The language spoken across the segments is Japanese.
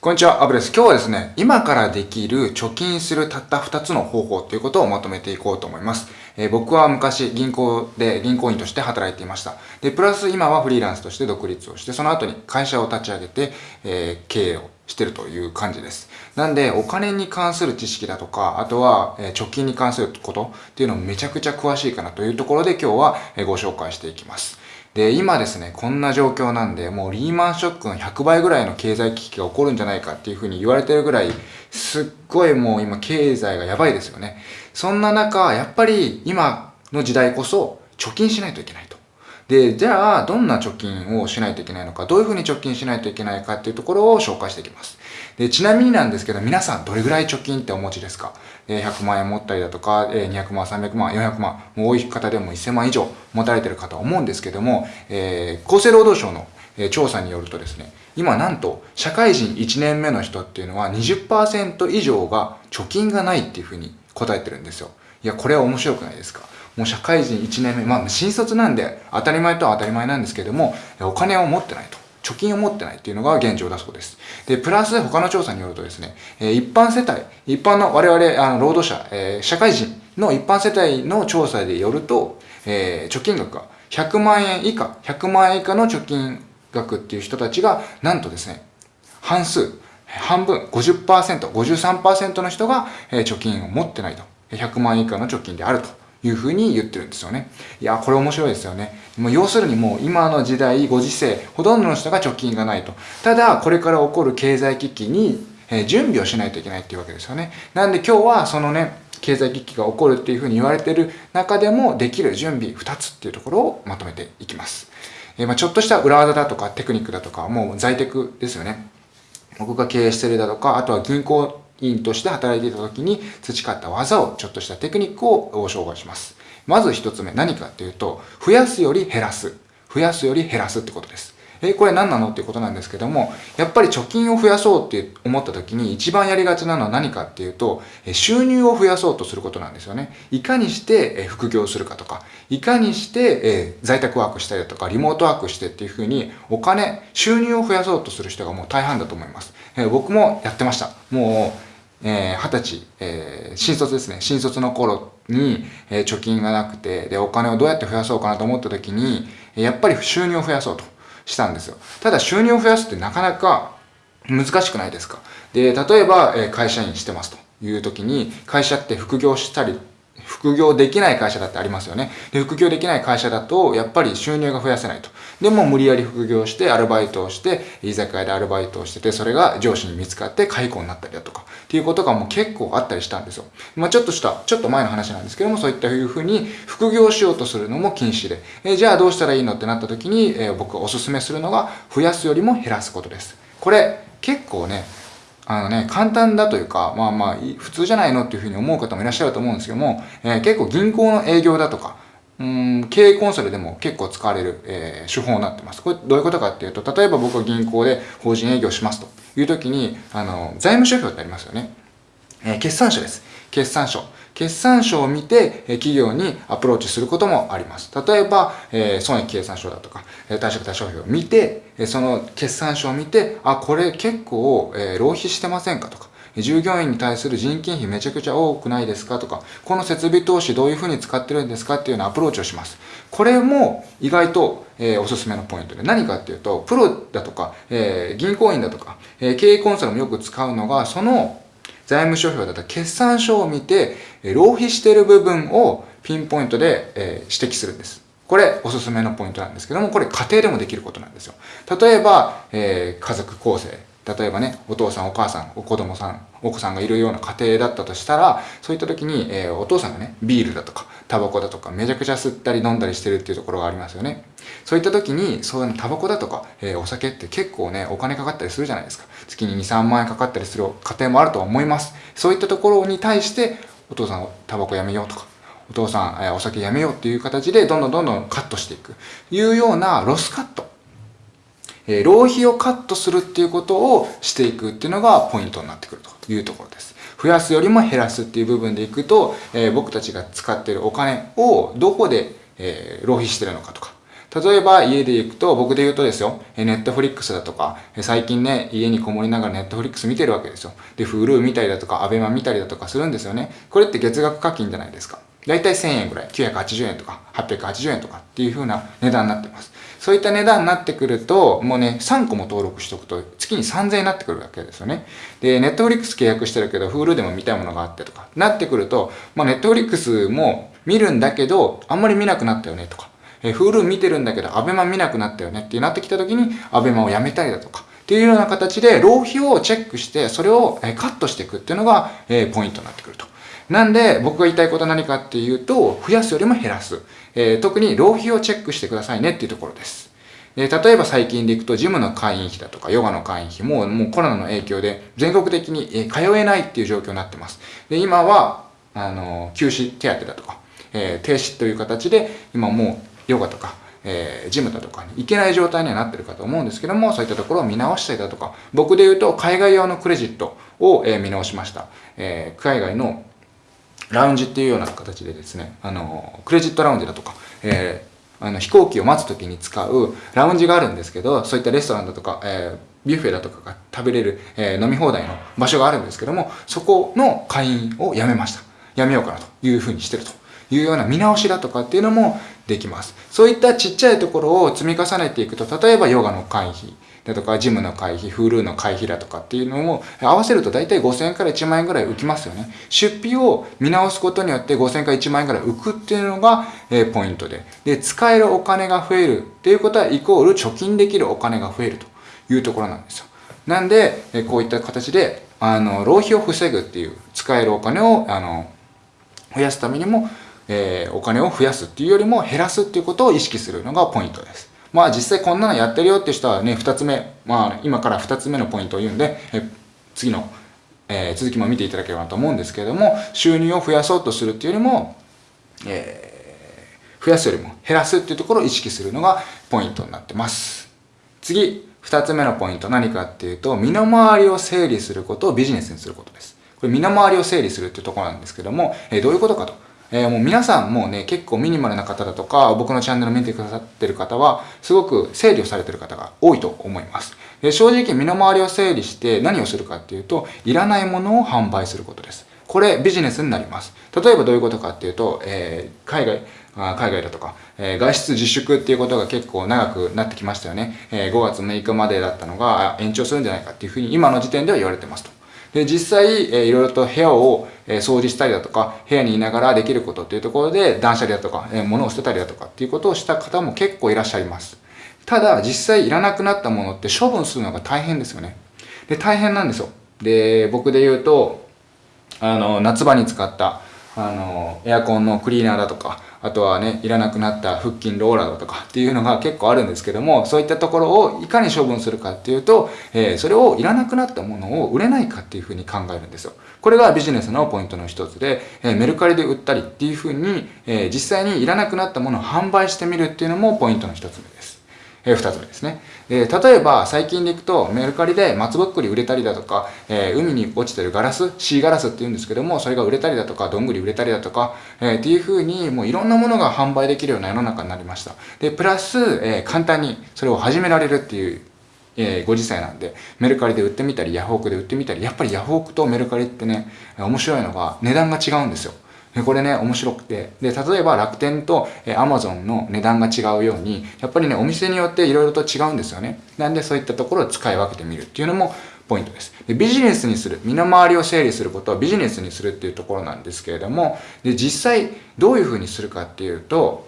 こんにちは、アブです。今日はですね、今からできる貯金するたった2つの方法ということをまとめていこうと思います。えー、僕は昔銀行で銀行員として働いていました。で、プラス今はフリーランスとして独立をして、その後に会社を立ち上げて、えー、経営をしてるという感じです。なんで、お金に関する知識だとか、あとは、え貯金に関することっていうのをめちゃくちゃ詳しいかなというところで今日はご紹介していきます。で、今ですね、こんな状況なんで、もうリーマンショックの100倍ぐらいの経済危機が起こるんじゃないかっていうふうに言われてるぐらい、すっごいもう今経済がやばいですよね。そんな中、やっぱり今の時代こそ貯金しないといけない。で、じゃあ、どんな貯金をしないといけないのか、どういうふうに貯金しないといけないかっていうところを紹介していきます。で、ちなみになんですけど、皆さんどれぐらい貯金ってお持ちですか？え100万円持ったりだとか、え200万、300万、400万、もう多い方でも1000万以上持たれてる方は思うんですけども、えー、厚生労働省の調査によるとですね、今なんと社会人1年目の人っていうのは20%以上が貯金がないっていうふうに答えてるんですよ。いや、これは面白くないですか？もう社会人1年目、まあ新卒なんで当たり前とは当たり前なんですけども、お金を持ってないと。貯金を持ってないっていうのが現状だそうです。で、プラス他の調査によるとですね、え一般世帯、一般の我々、あの、労働者、えー、社会人の一般世帯の調査でよると、えー、貯金額が100万円以下、100万円以下の貯金額っていう人たちが、なんとですね、半数、半分、50%、53%の人が、えー、貯金を持ってないと。100万円以下の貯金であると。いうふうに言ってるんですよね。いや、これ面白いですよね。もう要するにもう今の時代、ご時世、ほとんどの人が貯金がないと。ただ、これから起こる経済危機に、え準備をしないといけないっていうわけですよね。なんで今日はそのね、経済危機が起こるっていうふうに言われてる中でもできる準備2つっていうところをまとめていきます。えまあ、ちょっとした裏技だとかテクニックだとか、もう在テクですよね。僕が経営してるだとか、あとは銀行員として働いていた時に培った技をちょっとしたテクニックを紹介します。まず一つ目何かっていうと、増やすより減らす。増やすより減らすってことです。え、これ何なのっていうことなんですけども、やっぱり貯金を増やそうって思った時に一番やりがちなのは何かっていうと、収入を増やそうとすることなんですよね。いかにして副業するかとか、いかにして在宅ワークしたりだとか、リモートワークしてっていうふうにお金、収入を増やそうとする人がもう大半だと思います。僕もやってました。もう、えー、20歳、えー、新卒ですね。新卒の頃に、えー、貯金がなくて、で、お金をどうやって増やそうかなと思った時に、やっぱり収入を増やそうとしたんですよ。ただ収入を増やすってなかなか難しくないですか？で、例えば、え会社員してますという時に、会社って副業したり副業できない会社だってありますよね。で、副業できない会社だと、やっぱり収入が増やせないと。でも無理やり副業してアルバイトをして、居酒屋でアルバイトをしてて、それが上司に見つかって解雇になったりだとか、っていうことがもう結構あったりしたんですよ。まあちょっとした、ちょっと前の話なんですけども、そういったいうふうに副業しようとするのも禁止で、えじゃあどうしたらいいのってなった時に、え僕がおすすめするのが、増やすよりも減らすことです。これ、結構ね、あのね、簡単だというか、まあまあ、普通じゃないのっていうふうに思う方もいらっしゃると思うんですけども、えー、結構銀行の営業だとか、うん、経営コンサルでも結構使われる、えー、手法になってます。これどういうことかっていうと、例えば僕は銀行で法人営業しますという時に、あの、財務諸表ってありますよね。えー、決算書です。決算書。決算書を見て、企業にアプローチすることもあります。例えば、え損益計算書だとか、貸借対照表を見て、その決算書を見て、あ、これ結構、え浪費してませんかとか、従業員に対する人件費めちゃくちゃ多くないですかとか、この設備投資どういうふうに使ってるんですかっていうようなアプローチをします。これも意外と、えー、おすすめのポイントで何かっていうと、プロだとか、えー、銀行員だとか、えー、経営コンサルもよく使うのが、その財務諸表だったら決算書を見て、浪費している部分をピンポイントで、え指摘するんです。これおすすめのポイントなんですけども、これ家庭でもできることなんですよ。例えば、えー、家族構成。例えばね、お父さん、お母さん、お子供さん、お子さんがいるような家庭だったとしたら、そういった時に、えー、お父さんがね、ビールだとか、タバコだとか、めちゃくちゃ吸ったり飲んだりしてるっていうところがありますよね。そういった時に、そういうタバコだとか、えー、お酒って結構ね、お金かかったりするじゃないですか。月に2、3万円かかったりする家庭もあるとは思います。そういったところに対して、お父さん、タバコやめようとか、お父さん、えー、お酒やめようっていう形で、どんどんどんどんカットしていく。いうようなロスカット。え、浪費をカットするっていうことをしていくっていうのがポイントになってくるというところです。増やすよりも減らすっていう部分でいくと、えー、僕たちが使ってるお金をどこで、えー、浪費してるのかとか、例えば家で行くと、僕で言うとですよ、ネットフリックスだとか、最近ね、家にこもりながらネットフリックス見てるわけですよ。で、Hulu 見たりだとか、アベマ見たりだとかするんですよね。これって月額課金じゃないですか。だいたい1000円ぐらい、980円とか880円とかっていう風な値段になってます。そういった値段になってくると、もうね、3個も登録しとくと月に3000円になってくるわけですよね。で、ネットフリックス契約してるけど、Hulu でも見たいものがあってとか、なってくると、まあネットフリックスも見るんだけど、あんまり見なくなったよねとか、えー、Hulu 見てるんだけど、アベマ見なくなったよねってなってきた時に、アベマをやめたりだとか、っていうような形で浪費をチェックして、それをカットしていくっていうのが、え、ポイントになってくると。なんで、僕が言いたいことは何かっていうと、増やすよりも減らす。えー、特に浪費をチェックしてくださいねっていうところです。で例えば最近でいくと、ジムの会員費だとか、ヨガの会員費も、もうコロナの影響で全国的に通えないっていう状況になってます。で、今は、あの、休止手当だとか、えー、停止という形で、今もうヨガとか、えー、ジムだとかに行けない状態にはなってるかと思うんですけども、そういったところを見直したりだとか、僕で言うと海外用のクレジットを、えー、見直しました。えー、海外のラウンジっていうような形でですね、あの、クレジットラウンジだとか、えー、あの飛行機を待つ時に使うラウンジがあるんですけど、そういったレストランだとか、えー、ビュッフェだとかが食べれる、えー、飲み放題の場所があるんですけども、そこの会員を辞めました。辞めようかなというふうにしてるというような見直しだとかっていうのもできます。そういったちっちゃいところを積み重ねていくと、例えばヨガの会費、だとか、ジムの会費、フールーの会費だとかっていうのを合わせると大体5000円から1万円ぐらい浮きますよね。出費を見直すことによって5000円から1万円ぐらい浮くっていうのが、えポイントで。で、使えるお金が増えるっていうことはイコール貯金できるお金が増えるというところなんですよ。なんで、えこういった形で、あの、浪費を防ぐっていう、使えるお金を、あの、増やすためにも、えー、お金を増やすっていうよりも減らすっていうことを意識するのがポイントです。まあ実際こんなのやってるよって人はね、二つ目、まあ今から二つ目のポイントを言うんで、え次の、えー、続きも見ていただければと思うんですけれども、収入を増やそうとするっていうよりも、えー、増やすよりも減らすっていうところを意識するのがポイントになってます。次、二つ目のポイント何かっていうと、身の回りを整理することをビジネスにすることです。これ身の回りを整理するっていうところなんですけども、えー、どういうことかと。えー、もう皆さんもうね、結構ミニマルな方だとか、僕のチャンネル見てくださってる方は、すごく整理をされてる方が多いと思います。で正直身の回りを整理して何をするかっていうと、いらないものを販売することです。これビジネスになります。例えばどういうことかっていうと、えー、海外、海外だとか、えー、外出自粛っていうことが結構長くなってきましたよね。えー、5月6日までだったのが延長するんじゃないかっていうふうに今の時点では言われてますと。で、実際、えー、いろいろと部屋を、えー、掃除したりだとか、部屋にいながらできることっていうところで、断捨離だとか、えー、物を捨てたりだとかっていうことをした方も結構いらっしゃいます。ただ、実際いらなくなったものって処分するのが大変ですよね。で、大変なんですよ。で、僕で言うと、あの、夏場に使った、あの、エアコンのクリーナーだとか、あとはね、いらなくなった腹筋ローラーだとかっていうのが結構あるんですけども、そういったところをいかに処分するかっていうと、えー、それをいらなくなったものを売れないかっていうふうに考えるんですよ。これがビジネスのポイントの一つで、えー、メルカリで売ったりっていうふうに、えー、実際にいらなくなったものを販売してみるっていうのもポイントの一つです。えー、二つ目ですね。えー、例えば、最近でいくと、メルカリで松ぼっくり売れたりだとか、えー、海に落ちてるガラス、シーガラスって言うんですけども、それが売れたりだとか、どんぐり売れたりだとか、えー、っていう風に、もういろんなものが販売できるような世の中になりました。で、プラス、えー、簡単にそれを始められるっていう、えー、ご時世なんで、メルカリで売ってみたり、ヤフオクで売ってみたり、やっぱりヤフオクとメルカリってね、面白いのが値段が違うんですよ。これね、面白くて。で、例えば楽天とえ Amazon の値段が違うように、やっぱりね、お店によって色々と違うんですよね。なんでそういったところを使い分けてみるっていうのもポイントです。でビジネスにする、身の回りを整理することをビジネスにするっていうところなんですけれども、で、実際どういうふうにするかっていうと、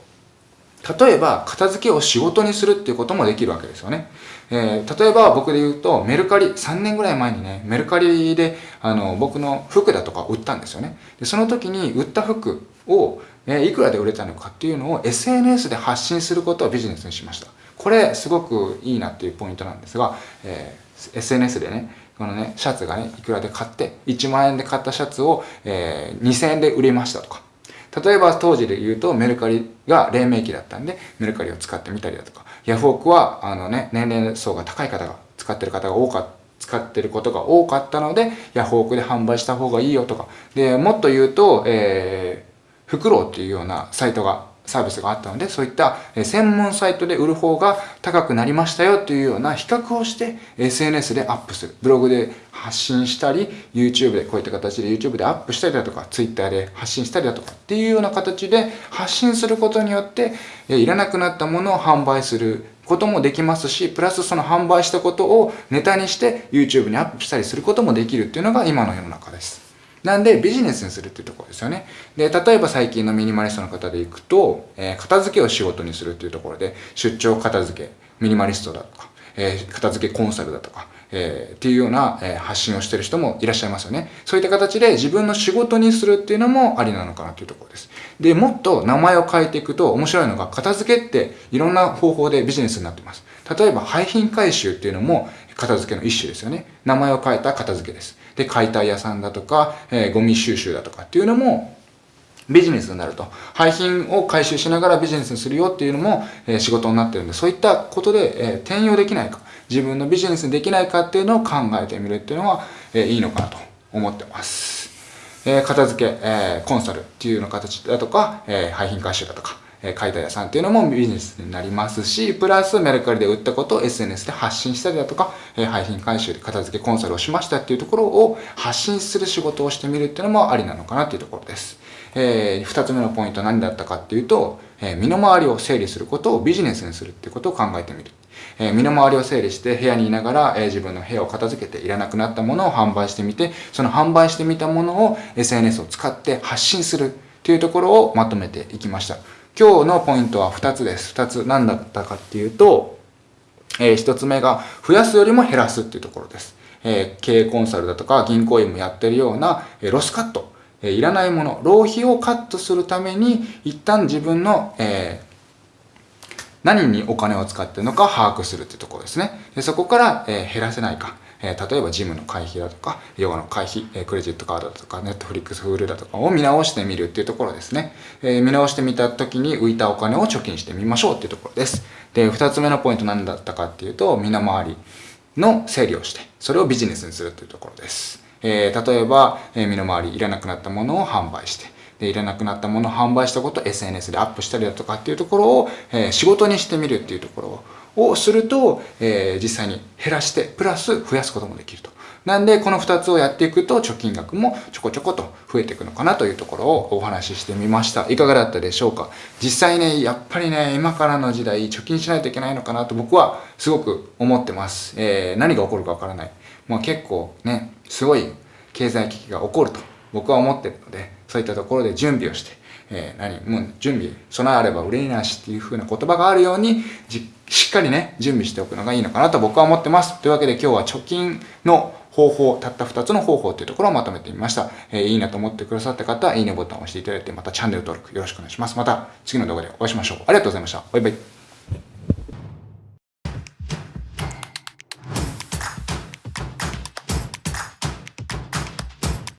例えば片付けを仕事にするっていうこともできるわけですよね。えー、例えば僕で言うとメルカリ、3年ぐらい前にね、メルカリであの僕の服だとか売ったんですよね。でその時に売った服を、えー、いくらで売れたのかっていうのを SNS で発信することをビジネスにしました。これすごくいいなっていうポイントなんですが、えー、SNS でね、このね、シャツがね、いくらで買って、1万円で買ったシャツを、えー、2000円で売れましたとか。例えば当時で言うとメルカリが黎明期だったんで、メルカリを使ってみたりだとか、ヤフオクは、あのね、年齢層が高い方が使ってる方が多かった。使ってることが多かったので、ヤフオクで販売した方がいいよとか。で、もっと言うと、えー、フクロウっていうようなサイトがサービスがあったので、そういった専門サイトで売る方が高くなりましたよというような比較をして SNS でアップする。ブログで発信したり、YouTube でこういった形で YouTube でアップしたりだとか、Twitter で発信したりだとかっていうような形で発信することによって、いらなくなったものを販売することもできますし、プラスその販売したことをネタにして YouTube にアップしたりすることもできるっていうのが今の世の中です。なんでビジネスにするっていうところですよね。で、例えば最近のミニマリストの方で行くと、えー、片付けを仕事にするっていうところで、出張片付け、ミニマリストだとか、えー、片付けコンサルだとか、えー、っていうような、えー、発信をしてる人もいらっしゃいますよね。そういった形で自分の仕事にするっていうのもありなのかなというところです。で、もっと名前を変えていくと面白いのが、片付けっていろんな方法でビジネスになってます。例えば、廃品回収っていうのも片付けの一種ですよね。名前を変えた片付けです。で、解体屋さんだとか、えー、ゴミ収集だとかっていうのも、ビジネスになると。廃品を回収しながらビジネスにするよっていうのも、えー、仕事になってるんで、そういったことで、えー、転用できないか、自分のビジネスにできないかっていうのを考えてみるっていうのは、えー、いいのかなと思ってます。え片付け、えコンサルっていうような形だとか、え廃品回収だとか、え解体屋さんっていうのもビジネスになりますし、プラスメルカリで売ったことを SNS で発信したりだとか、え廃品回収で片付けコンサルをしましたっていうところを発信する仕事をしてみるっていうのもありなのかなっていうところです。えー、二つ目のポイントは何だったかっていうと、えー、身の回りを整理することをビジネスにするっていうことを考えてみる。えー、身の回りを整理して部屋にいながら、えー、自分の部屋を片付けていらなくなったものを販売してみて、その販売してみたものを SNS を使って発信するっていうところをまとめていきました。今日のポイントは2つです。2つ何だったかっていうと、えー、1つ目が増やすよりも減らすっていうところです。えー、経営コンサルだとか銀行員もやってるような、え、ロスカット、えー、いらないもの、浪費をカットするために一旦自分の、えー、何にお金を使ってるのか把握するっていうところですね。でそこから、えー、減らせないか。え、例えばジムの会費だとか、ヨガの会費、え、クレジットカードだとか、ネットフリックスフールだとかを見直してみるっていうところですね。え、見直してみた時に浮いたお金を貯金してみましょうっていうところです。で、二つ目のポイント何だったかっていうと、身の回りの整理をして、それをビジネスにするというところです。えー、例えば、えー、身の回りいらなくなったものを販売して、で、いらなくなったものを販売したことを SNS でアップしたりだとかっていうところを、えー、仕事にしてみるっていうところををすると、えー、実際に減らして、プラス増やすこともできると。なんで、この2つをやっていくと、貯金額もちょこちょこと増えていくのかなというところをお話ししてみました。いかがだったでしょうか？実際ね、やっぱりね、今からの時代、貯金しないといけないのかなと僕はすごく思ってます。えー、何が起こるかわからない。まあ結構ね、すごい経済危機が起こると僕は思ってるので、そういったところで準備をして、えー、何？もう準備、備えあれば憂いなしっていう風な言葉があるように、しっかりね、準備しておくのがいいのかなと僕は思ってます。というわけで今日は貯金の方法、たった2つの方法っていうところをまとめてみました。えー、いいなと思ってくださった方は、いいねボタンを押していただいて、またチャンネル登録よろしくお願いします。また次の動画でお会いしましょう。ありがとうございました。バイバイ。